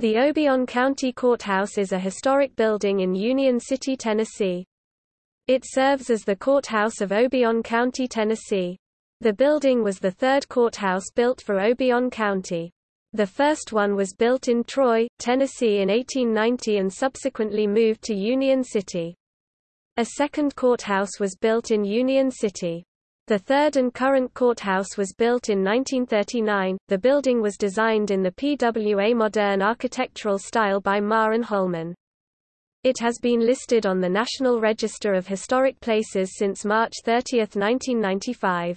The Obion County Courthouse is a historic building in Union City, Tennessee. It serves as the courthouse of Obion County, Tennessee. The building was the third courthouse built for Obion County. The first one was built in Troy, Tennessee in 1890 and subsequently moved to Union City. A second courthouse was built in Union City. The third and current courthouse was built in 1939. The building was designed in the PWA modern architectural style by Marr and Holman. It has been listed on the National Register of Historic Places since March 30, 1995.